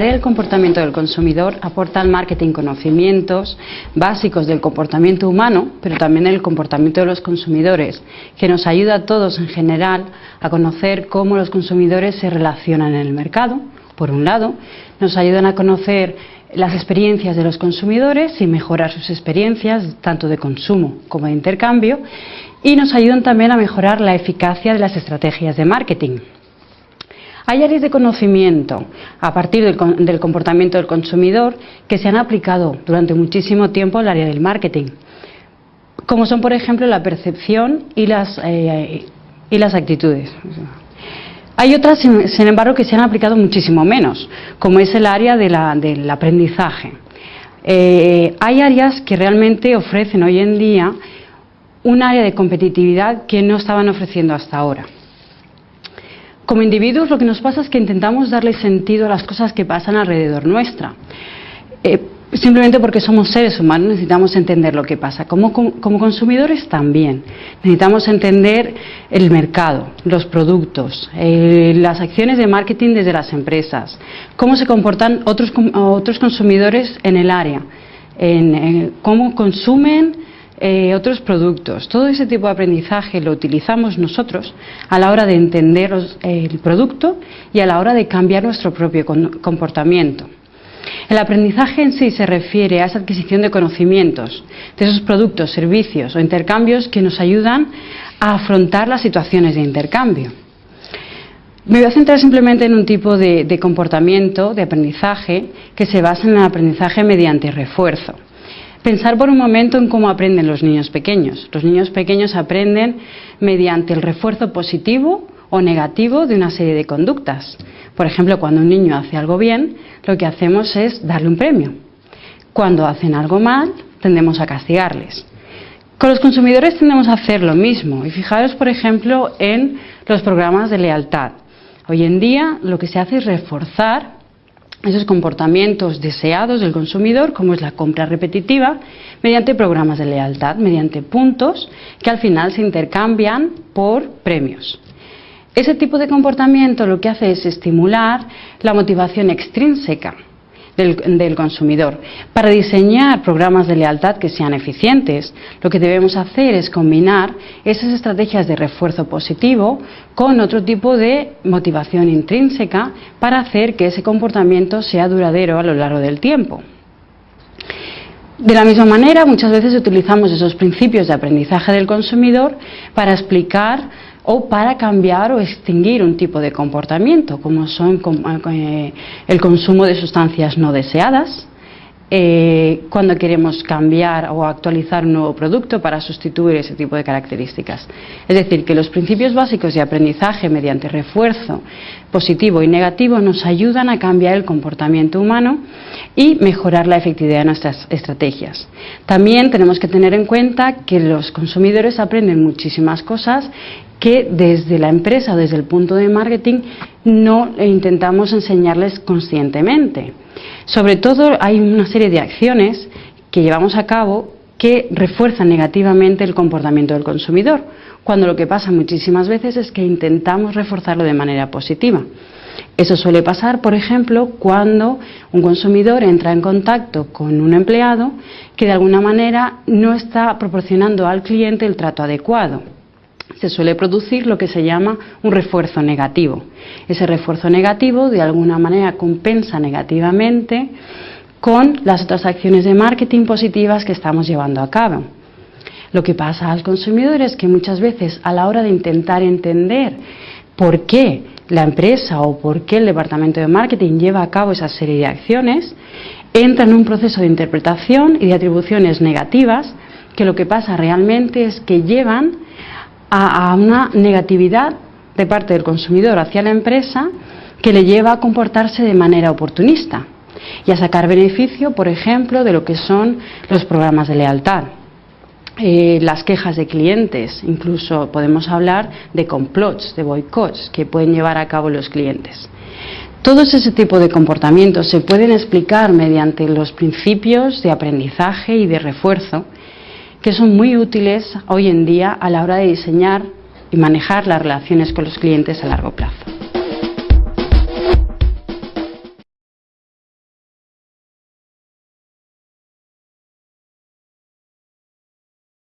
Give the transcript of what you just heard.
El comportamiento del consumidor aporta al marketing conocimientos básicos del comportamiento humano, pero también del comportamiento de los consumidores, que nos ayuda a todos en general a conocer cómo los consumidores se relacionan en el mercado, por un lado, nos ayudan a conocer las experiencias de los consumidores y mejorar sus experiencias, tanto de consumo como de intercambio, y nos ayudan también a mejorar la eficacia de las estrategias de marketing. Hay áreas de conocimiento a partir del, comportamiento del consumidor que se han aplicado durante muchísimo tiempo al área del marketing, como son, por ejemplo, la percepción y las, eh, actitudes. Hay otras, sin embargo, que se han aplicado muchísimo menos, como es el área del aprendizaje. Eh, hay áreas que realmente ofrecen hoy en día un área de competitividad que no estaban ofreciendo hasta ahora. Como individuos lo que nos pasa es que intentamos darle sentido a las cosas que pasan alrededor nuestra. Eh, simplemente porque somos seres humanos necesitamos entender lo que pasa. Como, consumidores también. Necesitamos entender el mercado, los productos, eh, las acciones de marketing desde las empresas, cómo se comportan otros, otros consumidores en el área, en cómo consumen eh, otros productos. Todo ese tipo de aprendizaje lo utilizamos nosotros a la hora de entender el producto y a la hora de cambiar nuestro propio comportamiento. El aprendizaje en sí se refiere a esa adquisición de conocimientos, de esos productos, servicios o intercambios que nos ayudan a afrontar las situaciones de intercambio. Me voy a centrar simplemente en un tipo de comportamiento, de aprendizaje, que se basa en el aprendizaje mediante refuerzo. Pensar por un momento en cómo aprenden los niños pequeños. Los niños pequeños aprenden mediante el refuerzo positivo o negativo de una serie de conductas. Por ejemplo, cuando un niño hace algo bien, lo que hacemos es darle un premio. Cuando hacen algo mal, tendemos a castigarles. Con los consumidores tendemos a hacer lo mismo. Y fijaros, por ejemplo, en los programas de lealtad. Hoy en día lo que se hace es reforzar esos comportamientos deseados del consumidor, como es la compra repetitiva, mediante programas de lealtad, mediante puntos que al final se intercambian por premios. Ese tipo de comportamiento lo que hace es estimular la motivación extrínseca del, consumidor. Para diseñar programas de lealtad que sean eficientes, lo que debemos hacer es combinar esas estrategias de refuerzo positivo con otro tipo de motivación intrínseca para hacer que ese comportamiento sea duradero a lo largo del tiempo. De la misma manera, muchas veces utilizamos esos principios de aprendizaje del consumidor para explicar o para cambiar o extinguir un tipo de comportamiento, como son eh, el consumo de sustancias no deseadas, eh, cuando queremos cambiar o actualizar un nuevo producto para sustituir ese tipo de características. Es decir, que los principios básicos de aprendizaje mediante refuerzo positivo y negativo nos ayudan a cambiar el comportamiento humano y mejorar la efectividad de nuestras estrategias. También tenemos que tener en cuenta que los consumidores aprenden muchísimas cosas que desde la empresa desde el punto de marketing no intentamos enseñarles conscientemente. Sobre todo hay una serie de acciones que llevamos a cabo que refuerzan negativamente el comportamiento del consumidor, cuando lo que pasa muchísimas veces es que intentamos reforzarlo de manera positiva. Eso suele pasar, por ejemplo, cuando un consumidor entra en contacto con un empleado que de alguna manera no está proporcionando al cliente el trato adecuado se suele producir lo que se llama un refuerzo negativo. Ese refuerzo negativo de alguna manera compensa negativamente con las otras acciones de marketing positivas que estamos llevando a cabo. Lo que pasa al consumidor es que muchas veces a la hora de intentar entender por qué la empresa o por qué el departamento de marketing lleva a cabo esa serie de acciones, entra en un proceso de interpretación y de atribuciones negativas que lo que pasa realmente es que llevan a, una negatividad de parte del consumidor hacia la empresa que le lleva a comportarse de manera oportunista y a sacar beneficio, por ejemplo, de lo que son los programas de lealtad. Eh, las quejas de clientes, incluso podemos hablar de complots, de boicots que pueden llevar a cabo los clientes. Todos ese tipo de comportamientos se pueden explicar mediante los principios de aprendizaje y de refuerzo que son muy útiles hoy en día a la hora de diseñar y manejar las relaciones con los clientes a largo plazo.